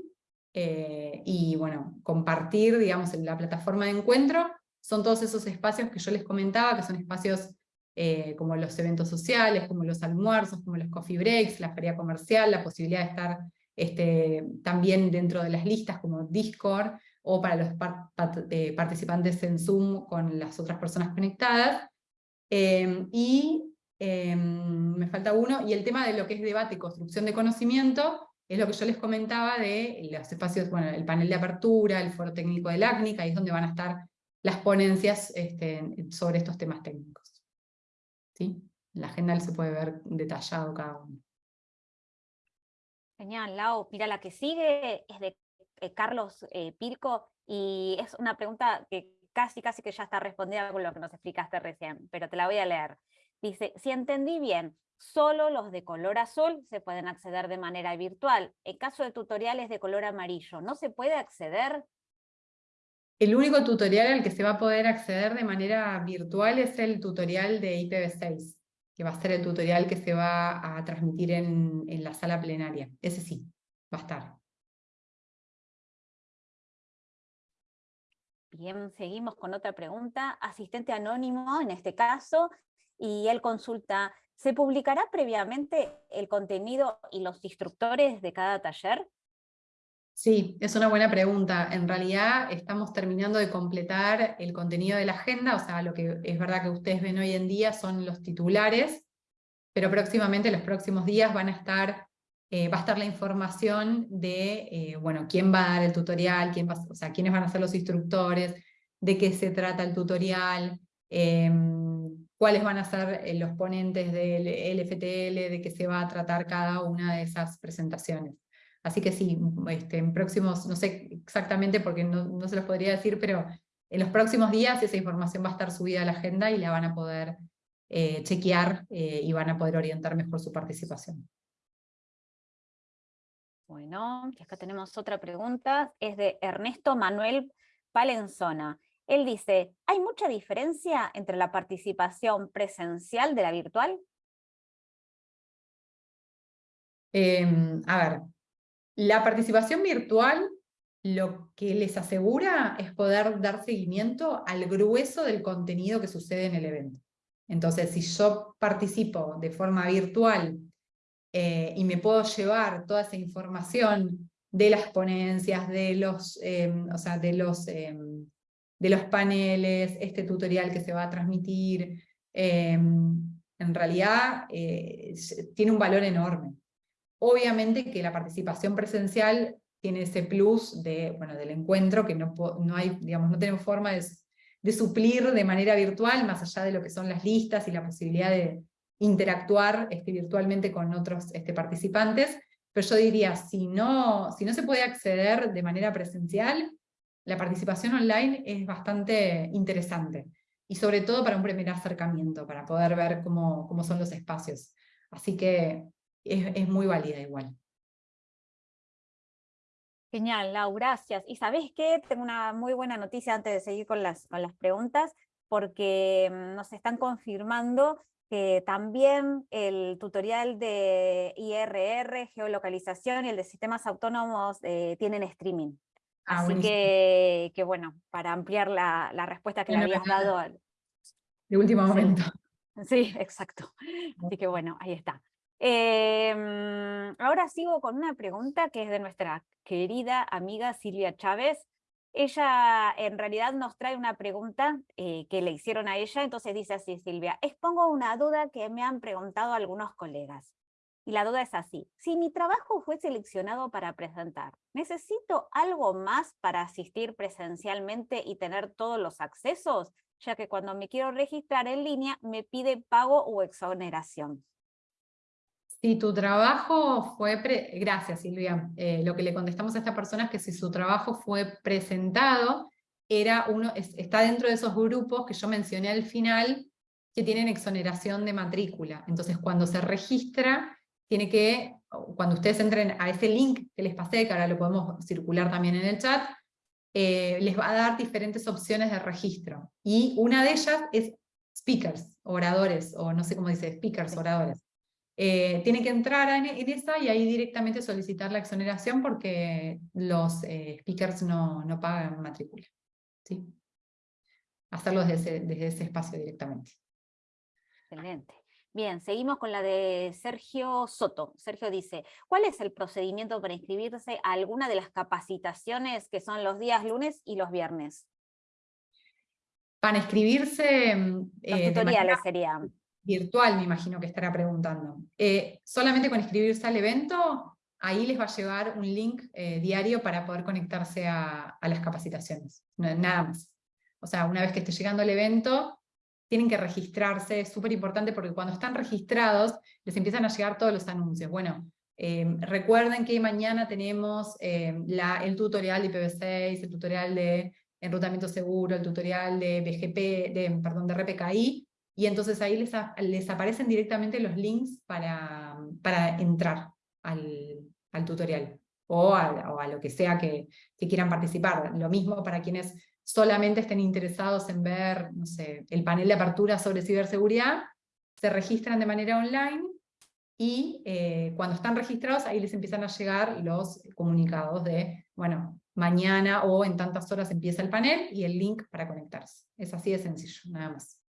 eh, y bueno, compartir, digamos, la plataforma de encuentro, son todos esos espacios que yo les comentaba, que son espacios eh, como los eventos sociales, como los almuerzos, como los coffee breaks, la feria comercial, la posibilidad de estar este, también dentro de las listas como Discord, o para los eh, participantes en Zoom con las otras personas conectadas. Em, y em, me falta uno, y el tema de lo que es debate y construcción de conocimiento, es lo que yo les comentaba de los espacios, bueno, el panel de apertura, el foro técnico del ACNIC, ahí es donde van a estar las ponencias este, sobre estos temas técnicos. ¿Sí? En la agenda se puede ver detallado cada uno. Genial, Lau. Mira, la que sigue es de eh, Carlos eh, y es una pregunta que casi, casi que ya está respondida con lo que nos explicaste recién, pero te la voy a leer. Dice, si entendí bien, solo los de color azul se pueden acceder de manera virtual. En caso de tutoriales de color amarillo, ¿no se puede acceder? El único tutorial al que se va a poder acceder de manera virtual es el tutorial de IPv6, que va a ser el tutorial que se va a transmitir en, la sala plenaria. Ese sí, va a estar. Bien, seguimos con otra pregunta. Asistente anónimo, en este caso, y él consulta, ¿se publicará previamente el contenido y los instructores de cada taller? Sí, es una buena pregunta. En realidad estamos terminando de completar el contenido de la agenda, o sea, lo que es verdad que ustedes ven hoy en día son los titulares, pero próximamente, los próximos días, van a estar, eh, va a estar la información de, eh, bueno, quién va a dar el tutorial, quién va, o sea, quiénes van a ser los instructores, de qué se trata el tutorial, em, cuáles van a ser eh, los ponentes del LFTL, de qué se va a tratar cada una de esas presentaciones. Así que sí, este, en próximos, no sé exactamente porque no, se los podría decir, pero en los próximos días esa información va a estar subida a la agenda y la van a poder eh, chequear eh, y van a poder orientar mejor su participación. Bueno, y acá tenemos otra pregunta, es de Ernesto Manuel Palenzona. Él dice, ¿hay mucha diferencia entre la participación presencial de la virtual? Em, a ver, la participación virtual lo que les asegura es poder dar seguimiento al grueso del contenido que sucede en el evento. Entonces, si yo participo de forma virtual eh, y me puedo llevar toda esa información de las ponencias, de los, em, o sea, de los, em, de los paneles, este tutorial que se va a transmitir, en realidad eh, tiene un valor enorme. Obviamente que la participación presencial tiene ese plus de, bueno, del encuentro que no, no, hay, digamos, no tenemos forma de, suplir de manera virtual, más allá de lo que son las listas y la posibilidad de interactuar este, virtualmente con otros este, participantes, pero yo diría, si no, si no se puede acceder de manera presencial, la participación online es bastante interesante, y sobre todo para un primer acercamiento, para poder ver cómo, cómo son los espacios. Así que es, muy válida igual. Genial, Lau, gracias. Y ¿sabés qué? Tengo una muy buena noticia antes de seguir con las, con las preguntas, porque mm, nos están confirmando que también el tutorial de IRR, geolocalización y el de sistemas autónomos eh, tienen streaming. Ah, Así que, que, bueno, para ampliar la, la respuesta que le habías dado. De último momento. Sí, exacto. Así que bueno, ahí está. Em, ahora sigo con una pregunta que es de nuestra querida amiga Silvia Chávez. Ella en realidad nos trae una pregunta eh, que le hicieron a ella, entonces dice así Silvia, expongo una duda que me han preguntado algunos colegas. Y la duda es así, si mi trabajo fue seleccionado para presentar, ¿necesito algo más para asistir presencialmente y tener todos los accesos? Ya que cuando me quiero registrar en línea me pide pago o exoneración. Si tu trabajo fue, gracias Silvia, eh, lo que le contestamos a esta persona es que si su trabajo fue presentado, era uno, está dentro de esos grupos que yo mencioné al final, que tienen exoneración de matrícula. Entonces cuando se registra, tiene que, cuando ustedes entren a ese link que les pasé, que ahora lo podemos circular también en el chat, eh, les va a dar diferentes opciones de registro. Y una de ellas es speakers, oradores, o no sé cómo dice, speakers, oradores. Eh, tiene que entrar en, esa y ahí directamente solicitar la exoneración porque los eh, speakers no, no, pagan matrícula. ¿sí? Hacerlo desde desde ese espacio directamente. Excelente. Bien, seguimos con la de Sergio Soto. Sergio dice, ¿cuál es el procedimiento para inscribirse a alguna de las capacitaciones que son los días lunes y los viernes? Para inscribirse... Los eh, tutoriales serían virtual, me imagino que estará preguntando. Eh, solamente con inscribirse al evento, ahí les va a llevar un link eh, diario para poder conectarse a, las capacitaciones, nada más. O sea, una vez que esté llegando el evento, tienen que registrarse, es súper importante porque cuando están registrados, les empiezan a llegar todos los anuncios. Bueno, eh, recuerden que mañana tenemos la, el tutorial de IPv6, el tutorial de enrutamiento seguro, el tutorial de BGP, de, perdón, de RPKI, y entonces ahí les, aparecen directamente los links para, para entrar al, al tutorial o a, a, lo que sea que, que, quieran participar. Lo mismo para quienes solamente estén interesados en ver, no sé, el panel de apertura sobre ciberseguridad, se registran de manera online y eh, cuando están registrados ahí les empiezan a llegar los comunicados de, bueno, mañana o en tantas horas empieza el panel y el link para conectarse. Es así de sencillo, nada más.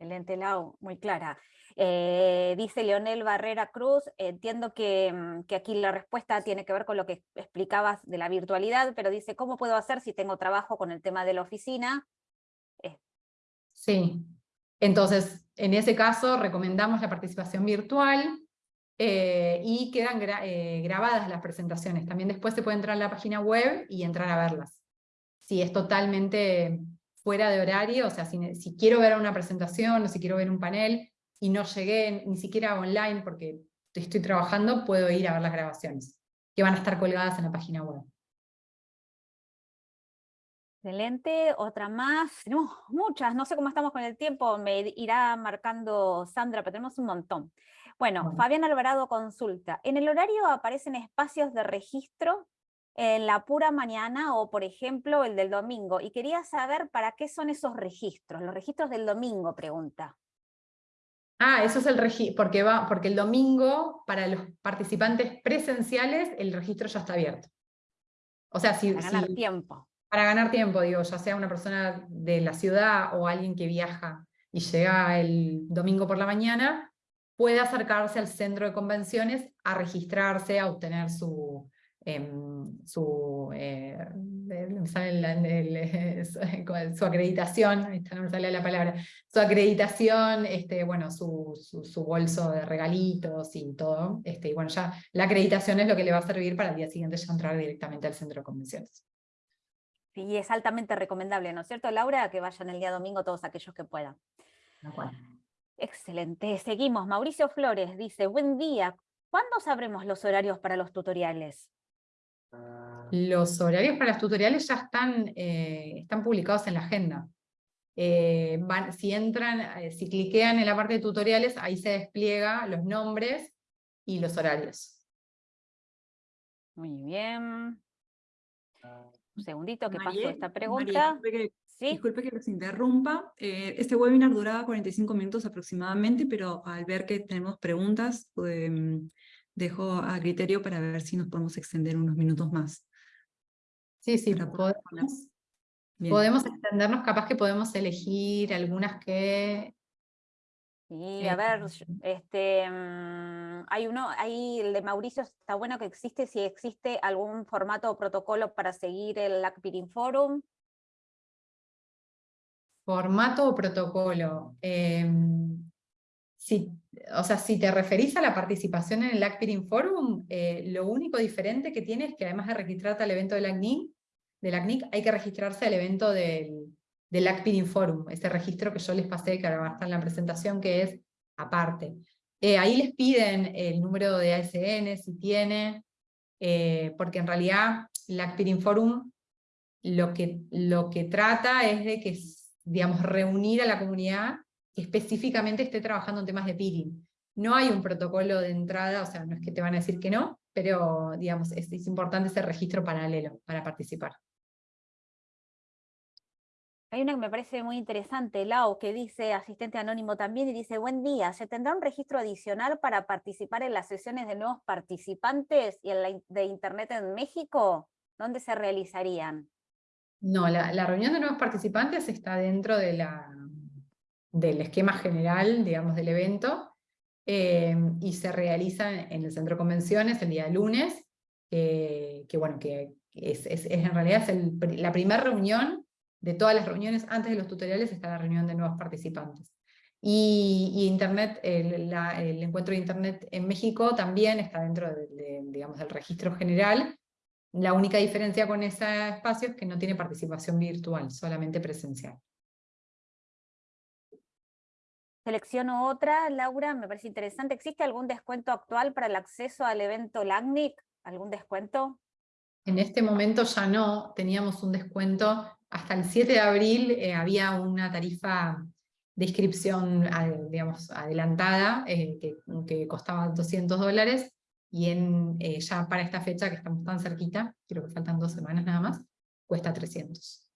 Excelente, Lau, muy clara. Eh, dice Leonel Barrera Cruz, entiendo que, mm, que, aquí la respuesta tiene que ver con lo que explicabas de la virtualidad, pero dice, ¿cómo puedo hacer si tengo trabajo con el tema de la oficina? Eh. Sí, entonces, en ese caso recomendamos la participación virtual eh, y quedan grabadas las presentaciones. También después se puede entrar a la página web y entrar a verlas. Si es totalmente fuera de horario, o sea, si, quiero ver una presentación o si quiero ver un panel y no llegué ni siquiera online porque estoy trabajando, puedo ir a ver las grabaciones, que van a estar colgadas en la página web. Excelente, otra más, tenemos muchas, no sé cómo estamos con el tiempo, me irá marcando Sandra, pero tenemos un montón. Bueno, Fabián Alvarado consulta, ¿en el horario aparecen espacios de registro en la pura mañana o, por ejemplo, el del domingo. Y quería saber para qué son esos registros, los registros del domingo, pregunta. Ah, eso es el registro, porque, va, porque el domingo, para los participantes presenciales, el registro ya está abierto. O sea, si... Para ganar tiempo. Para ganar tiempo, digo, ya sea una persona de la ciudad o alguien que viaja y llega el domingo por la mañana, puede acercarse al centro de convenciones a registrarse, a obtener su, su, eh, su acreditación, no me sale la palabra, su acreditación, este, bueno, su, su, bolso de regalitos y todo, este, y bueno, ya la acreditación es lo que le va a servir para el día siguiente ya entrar directamente al centro de convenciones. Y es altamente recomendable, ¿no es cierto, Laura? Que vayan el día domingo todos aquellos que puedan. Excelente, seguimos. Mauricio Flores dice, buen día, ¿cuándo sabremos los horarios para los tutoriales? Los horarios para los tutoriales ya están, eh, están publicados en la agenda. Eh, si entran, eh, si cliquean en la parte de tutoriales, ahí se despliega los nombres y los horarios. Muy bien. Un segundito que pasó esta pregunta. disculpe, que, los interrumpa. Eh, este webinar duraba 45 minutos aproximadamente, pero al ver que tenemos preguntas, em, dejo a criterio para ver si nos podemos extender unos minutos más. Sí, sí, podemos, podemos extendernos, capaz que podemos elegir algunas que y a ver, este, mm, hay uno, ahí el de Mauricio está bueno que existe, si existe algún formato o protocolo para seguir el LACPIRIN Forum. Formato o protocolo. Em, si, o sea, si te referís a la participación en el LACPIRIN Forum, eh, lo único diferente que tiene es que además de registrarte al evento del LACNIC, de LACNIC hay que registrarse al evento del, del LACPIRIN Forum, ese registro que yo les pasé, que ahora estar en la presentación, que es aparte. Eh, ahí les piden el número de ASN, si tiene, eh, porque en realidad LACPIRIN Forum lo que, lo que trata es de que, digamos, reunir a la comunidad que específicamente esté trabajando en temas de peering. No hay un protocolo de entrada, o sea, no es que te van a decir que no, pero digamos, es importante ese registro paralelo para participar. Hay una que me parece muy interesante, Lau, que dice, asistente anónimo también, y dice, buen día, ¿se tendrá un registro adicional para participar en las sesiones de nuevos participantes y en la de Internet en México? ¿Dónde se realizarían? No, la, reunión de nuevos participantes está dentro de la, del esquema general, digamos, del evento, eh, y se realiza en el centro de convenciones el día lunes, que bueno, que es, en realidad es la primera reunión de todas las reuniones, antes de los tutoriales está la reunión de nuevos participantes. Y, Internet, el, encuentro de Internet en México también está dentro digamos, del registro general. La única diferencia con ese espacio es que no tiene participación virtual, solamente presencial. Selecciono otra, Laura, me parece interesante. ¿Existe algún descuento actual para el acceso al evento LACNIC? ¿Algún descuento? En este momento ya no, teníamos un descuento hasta el 7 de abril eh, había una tarifa de inscripción digamos, adelantada eh, que, costaba 200 dólares y en, eh, ya para esta fecha que estamos tan cerquita, creo que faltan dos semanas nada más, cuesta 300.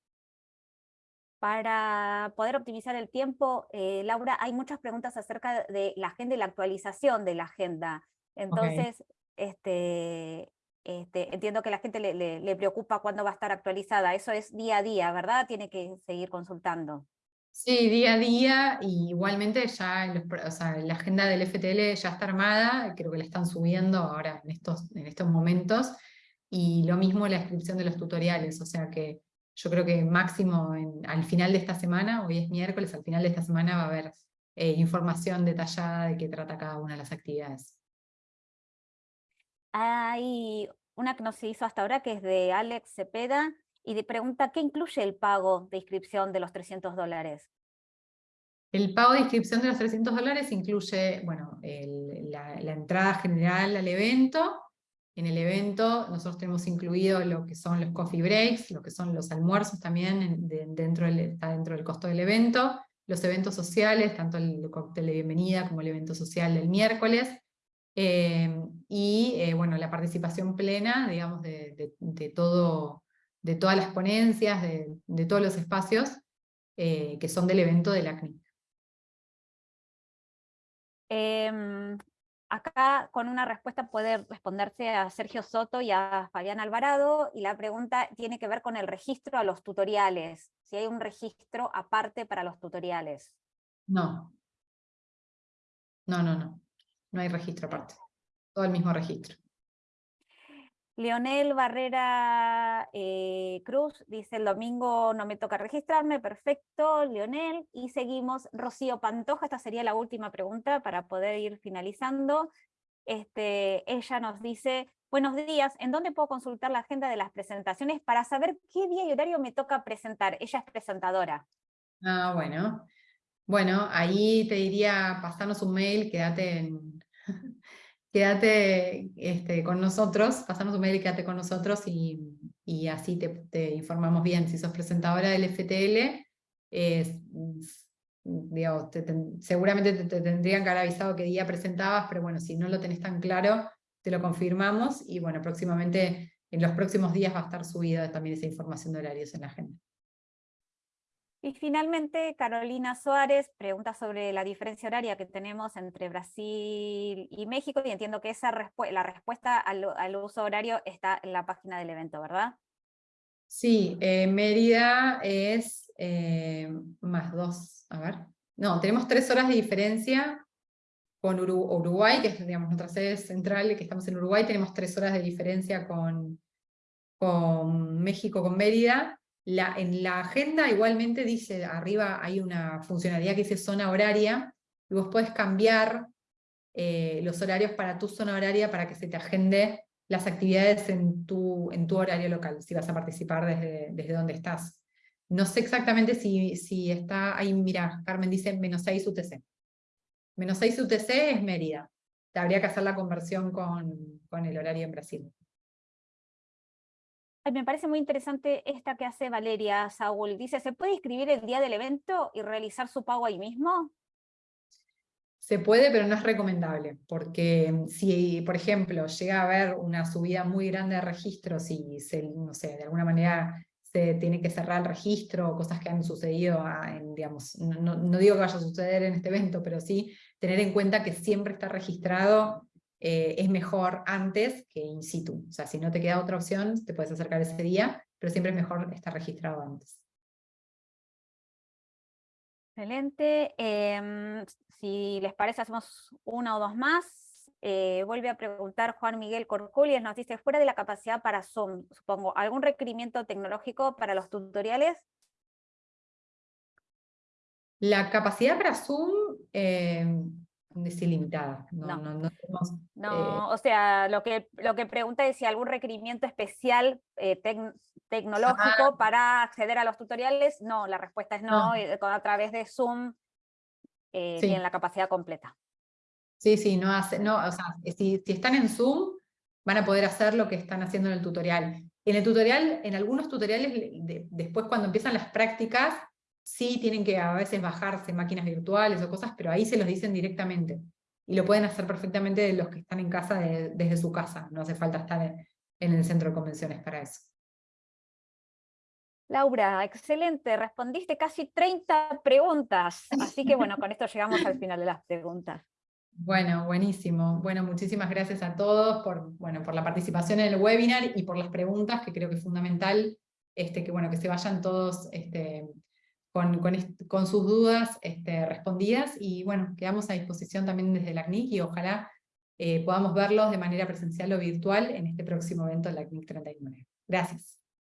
Para poder optimizar el tiempo, Laura, hay muchas preguntas acerca de la agenda y la actualización de la agenda. Entonces, este, este, entiendo que la gente le, preocupa cuándo va a estar actualizada. Eso es día a día, ¿verdad? Tiene que seguir consultando. Sí, día a día, y igualmente ya la agenda del FTL ya está armada, creo que la están subiendo ahora en estos, en estos momentos, y lo mismo la inscripción de los tutoriales, o sea que yo creo que máximo al final de esta semana, hoy es miércoles, al final de esta semana va a haber eh, información detallada de qué trata cada una de las actividades. Hay una que no se hizo hasta ahora, que es de Alex Cepeda, y de pregunta, ¿qué incluye el pago de inscripción de los 300 dólares? El pago de inscripción de los 300 dólares incluye, bueno, la, entrada general al evento. En el evento nosotros tenemos incluido lo que son los coffee breaks, lo que son los almuerzos también dentro del, está dentro del costo del evento, los eventos sociales, tanto el cóctel de bienvenida como el evento social del miércoles, Em, y eh, bueno, la participación plena, digamos, de, todo, de todas las ponencias, de, todos los espacios eh, que son del evento de la CNIC. Em, acá con una respuesta puede responderse a Sergio Soto y a Fabián Alvarado, y la pregunta tiene que ver con el registro a los tutoriales, si hay un registro aparte para los tutoriales. No. No, no, no. No hay registro aparte. Todo el mismo registro. Leonel Barrera eh, Cruz dice, el domingo no me toca registrarme, perfecto, Leonel. Y seguimos, Rocío Pantoja, esta sería la última pregunta para poder ir finalizando. Este, ella nos dice, buenos días, ¿en dónde puedo consultar la agenda de las presentaciones para saber qué día y horario me toca presentar? Ella es presentadora. Ah, bueno. Bueno, ahí te diría pasarnos un mail, quédate en, quédate este, con nosotros, pasarnos un mail y quédate con nosotros y, así te, informamos bien. Si sos presentadora del FTL, seguramente te, tendrían que haber avisado qué día presentabas, pero bueno, si no lo tenés tan claro, te lo confirmamos y bueno, próximamente, en los próximos días va a estar subida también esa información de horarios en la agenda. Y finalmente, Carolina Suárez pregunta sobre la diferencia horaria que tenemos entre Brasil y México, y entiendo que esa la respuesta al, uso horario está en la página del evento, ¿verdad? Sí, eh, Mérida es eh, más dos, a ver, no, tenemos tres horas de diferencia con Uruguay, que es digamos, nuestra sede central, que estamos en Uruguay, tenemos tres horas de diferencia con, con México, con Mérida, en la agenda igualmente dice, arriba hay una funcionalidad que dice zona horaria, y vos podés cambiar eh, los horarios para tu zona horaria para que se te agende las actividades en tu, en tu horario local, si vas a participar desde, desde donde estás. No sé exactamente si, si está ahí, mira, Carmen dice menos 6 UTC. Menos 6 UTC es Mérida. Te habría que hacer la conversión con, con el horario en Brasil me parece muy interesante esta que hace Valeria Saúl. Dice, ¿se puede inscribir el día del evento y realizar su pago ahí mismo? Se puede, pero no es recomendable, porque mm, si, por ejemplo, llega a haber una subida muy grande de registros y, se, no sé, de alguna manera se tiene que cerrar el registro, cosas que han sucedido, en, digamos, no, no, digo que vaya a suceder en este evento, pero sí tener en cuenta que siempre está registrado eh, es mejor antes que in situ. O sea, si no te queda otra opción, te puedes acercar ese día, pero siempre es mejor estar registrado antes. Excelente. Em, si les parece, hacemos una o dos más. Eh, vuelve a preguntar Juan Miguel Corculies, nos dice, fuera de la capacidad para Zoom, supongo, ¿algún requerimiento tecnológico para los tutoriales? La capacidad para Zoom, em, es ilimitada. No, no. no, eh, o sea, lo que, lo que pregunta es si algún requerimiento especial eh, tecnológico para acceder a los tutoriales. No, la respuesta es no, eh, a través de Zoom tienen la capacidad completa. Sí, sí, no hace, no, o sea, si, si están en Zoom, van a poder hacer lo que están haciendo en el tutorial. En el tutorial, en algunos tutoriales, después cuando empiezan las prácticas, sí tienen que a veces bajarse máquinas virtuales o cosas, pero ahí se los dicen directamente. Y lo pueden hacer perfectamente los que están en casa desde su casa, no hace falta estar en, el centro de convenciones para eso. Laura, excelente, respondiste casi 30 preguntas, así que bueno, con esto llegamos al final de las preguntas. Bueno, buenísimo. Bueno, muchísimas gracias a todos por, bueno, por la participación en el webinar y por las preguntas, que creo que es fundamental este, que, bueno, que se vayan todos este, con, sus dudas este, respondidas y bueno, quedamos a disposición también desde la CNIC y ojalá eh, podamos verlos de manera presencial o virtual en este próximo evento de la CNIC 39. Gracias.